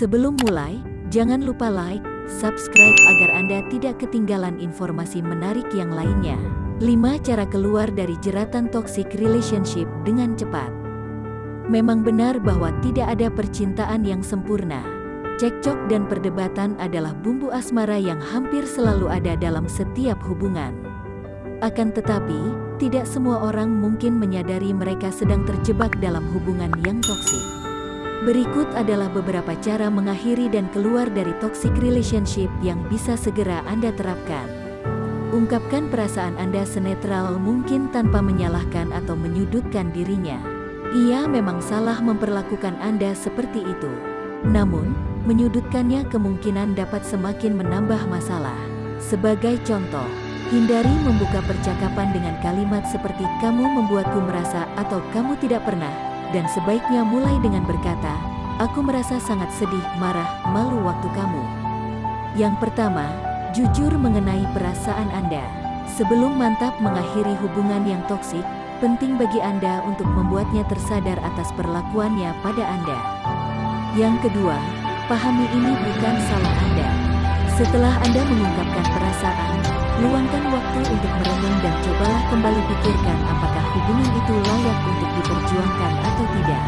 Sebelum mulai, jangan lupa like, subscribe agar Anda tidak ketinggalan informasi menarik yang lainnya. 5 cara keluar dari jeratan toxic relationship dengan cepat. Memang benar bahwa tidak ada percintaan yang sempurna. Cekcok dan perdebatan adalah bumbu asmara yang hampir selalu ada dalam setiap hubungan. Akan tetapi, tidak semua orang mungkin menyadari mereka sedang terjebak dalam hubungan yang toksik. Berikut adalah beberapa cara mengakhiri dan keluar dari toxic relationship yang bisa segera Anda terapkan. Ungkapkan perasaan Anda senetral mungkin tanpa menyalahkan atau menyudutkan dirinya. Ia memang salah memperlakukan Anda seperti itu. Namun, menyudutkannya kemungkinan dapat semakin menambah masalah. Sebagai contoh, hindari membuka percakapan dengan kalimat seperti kamu membuatku merasa atau kamu tidak pernah, dan sebaiknya mulai dengan berkata, aku merasa sangat sedih, marah, malu waktu kamu. Yang pertama, jujur mengenai perasaan Anda. Sebelum mantap mengakhiri hubungan yang toksik, penting bagi Anda untuk membuatnya tersadar atas perlakuannya pada Anda. Yang kedua, pahami ini bukan salah Anda. Setelah Anda mengungkapkan perasaan, luangkan waktu untuk merenung dan cobalah kembali pikirkan apakah hubungan itu layak untuk diperjuangkan atau tidak.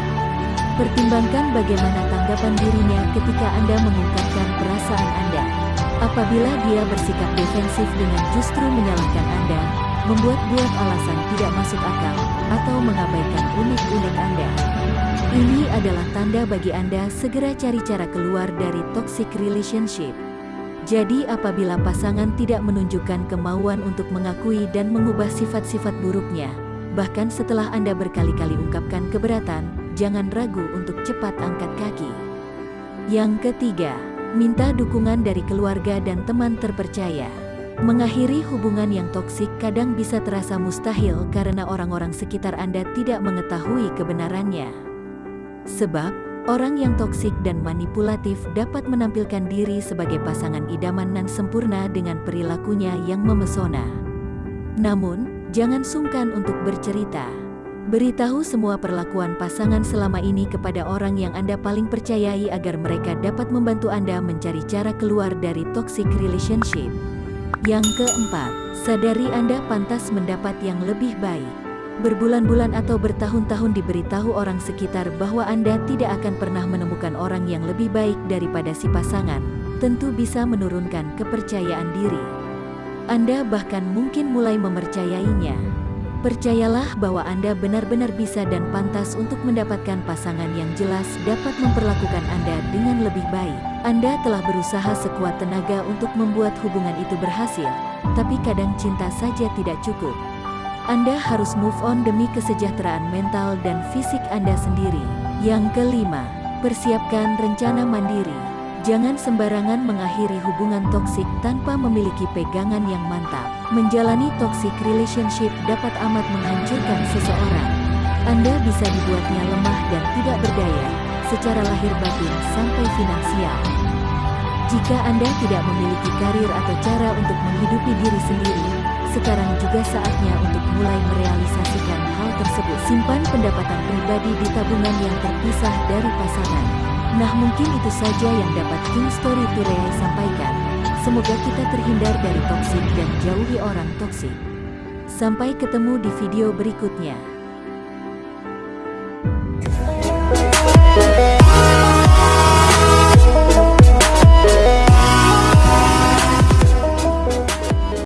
Pertimbangkan bagaimana tanggapan dirinya ketika Anda mengungkapkan perasaan Anda. Apabila dia bersikap defensif dengan justru menyalahkan Anda, membuat-buat alasan tidak masuk akal, atau mengabaikan unik-unik Anda. Ini adalah tanda bagi Anda segera cari cara keluar dari toxic relationship. Jadi apabila pasangan tidak menunjukkan kemauan untuk mengakui dan mengubah sifat-sifat buruknya, bahkan setelah Anda berkali-kali ungkapkan keberatan, jangan ragu untuk cepat angkat kaki. Yang ketiga, minta dukungan dari keluarga dan teman terpercaya. Mengakhiri hubungan yang toksik kadang bisa terasa mustahil karena orang-orang sekitar Anda tidak mengetahui kebenarannya. Sebab, orang yang toksik dan manipulatif dapat menampilkan diri sebagai pasangan idaman nan sempurna dengan perilakunya yang memesona. Namun, jangan sungkan untuk bercerita. Beritahu semua perlakuan pasangan selama ini kepada orang yang Anda paling percayai agar mereka dapat membantu Anda mencari cara keluar dari toxic relationship. Yang keempat, sadari Anda pantas mendapat yang lebih baik. Berbulan-bulan atau bertahun-tahun diberitahu orang sekitar bahwa Anda tidak akan pernah menemukan orang yang lebih baik daripada si pasangan, tentu bisa menurunkan kepercayaan diri. Anda bahkan mungkin mulai mempercayainya. Percayalah bahwa Anda benar-benar bisa dan pantas untuk mendapatkan pasangan yang jelas dapat memperlakukan Anda dengan lebih baik. Anda telah berusaha sekuat tenaga untuk membuat hubungan itu berhasil, tapi kadang cinta saja tidak cukup. Anda harus move on demi kesejahteraan mental dan fisik Anda sendiri. Yang kelima, persiapkan rencana mandiri. Jangan sembarangan mengakhiri hubungan toksik tanpa memiliki pegangan yang mantap. Menjalani toxic relationship dapat amat menghancurkan seseorang. Anda bisa dibuatnya lemah dan tidak berdaya, secara lahir batin sampai finansial. Jika Anda tidak memiliki karir atau cara untuk menghidupi diri sendiri, sekarang juga saatnya untuk mulai merealisasikan hal tersebut. Simpan pendapatan pribadi di tabungan yang terpisah dari pasangan. Nah mungkin itu saja yang dapat King Story Ture sampaikan. Semoga kita terhindar dari toksik dan jauhi orang toksik. Sampai ketemu di video berikutnya.